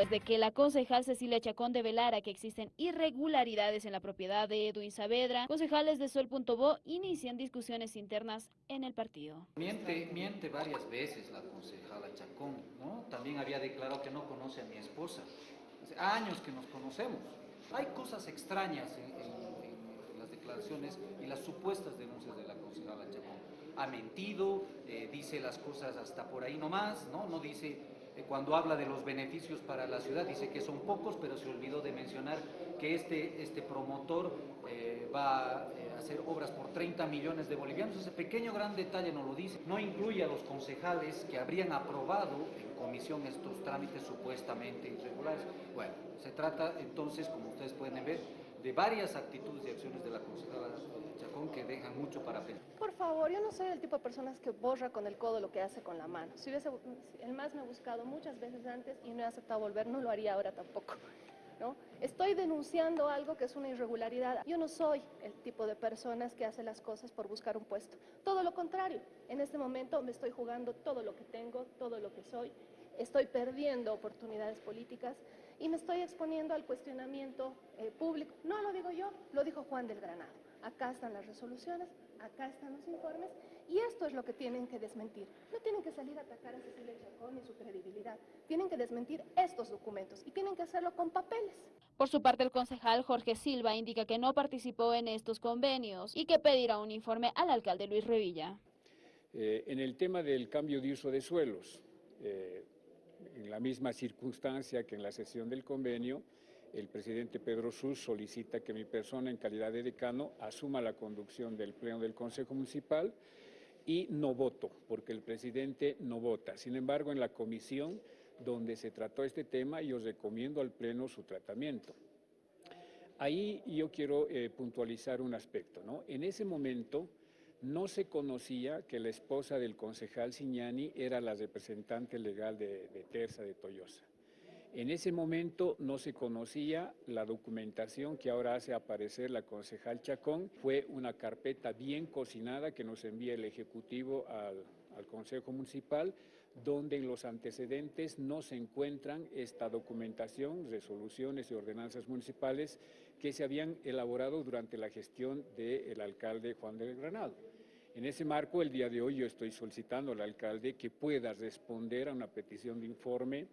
Desde que la concejal Cecilia Chacón develara que existen irregularidades en la propiedad de Edwin Saavedra, concejales de Sol.bo inician discusiones internas en el partido. Miente, miente varias veces la concejala Chacón, ¿no? También había declarado que no conoce a mi esposa. Hace años que nos conocemos. Hay cosas extrañas en, las declaraciones y las supuestas denuncias de la concejala Chacón. Ha mentido, eh, dice las cosas hasta por ahí nomás, ¿no? No dice cuando habla de los beneficios para la ciudad, dice que son pocos, pero se olvidó de mencionar que este, este promotor eh, va eh, a hacer obras por 30 millones de bolivianos. Ese pequeño gran detalle no lo dice. No incluye a los concejales que habrían aprobado en comisión estos trámites supuestamente irregulares. Bueno, se trata entonces, como ustedes pueden ver, de varias actitudes y acciones de la concejala Chacón que dejan mucho para pensar. Por favor, yo no soy el tipo de personas que borra con el codo lo que hace con la mano. Si hubiese, el MAS me ha buscado muchas veces antes y no he aceptado volver, no lo haría ahora tampoco. ¿no? Estoy denunciando algo que es una irregularidad. Yo no soy el tipo de personas que hace las cosas por buscar un puesto. Todo lo contrario, en este momento me estoy jugando todo lo que tengo, todo lo que soy. Estoy perdiendo oportunidades políticas y me estoy exponiendo al cuestionamiento eh, público. No lo digo yo, lo dijo Juan del Granado. Acá están las resoluciones, acá están los informes y esto es lo que tienen que desmentir. No tienen que salir a atacar a Cecilia Chacón y su credibilidad. Tienen que desmentir estos documentos y tienen que hacerlo con papeles. Por su parte, el concejal Jorge Silva indica que no participó en estos convenios y que pedirá un informe al alcalde Luis Revilla. Eh, en el tema del cambio de uso de suelos, eh, en la misma circunstancia que en la sesión del convenio, el presidente Pedro Sus solicita que mi persona en calidad de decano asuma la conducción del Pleno del Consejo Municipal y no voto, porque el presidente no vota. Sin embargo, en la comisión donde se trató este tema, yo recomiendo al Pleno su tratamiento. Ahí yo quiero eh, puntualizar un aspecto. ¿no? En ese momento no se conocía que la esposa del concejal Signani era la representante legal de, de Terza de Toyosa. En ese momento no se conocía la documentación que ahora hace aparecer la concejal Chacón. Fue una carpeta bien cocinada que nos envía el Ejecutivo al, Consejo Municipal, donde en los antecedentes no se encuentran esta documentación, resoluciones y ordenanzas municipales que se habían elaborado durante la gestión del alcalde Juan del Granado. En ese marco, el día de hoy yo estoy solicitando al alcalde que pueda responder a una petición de informe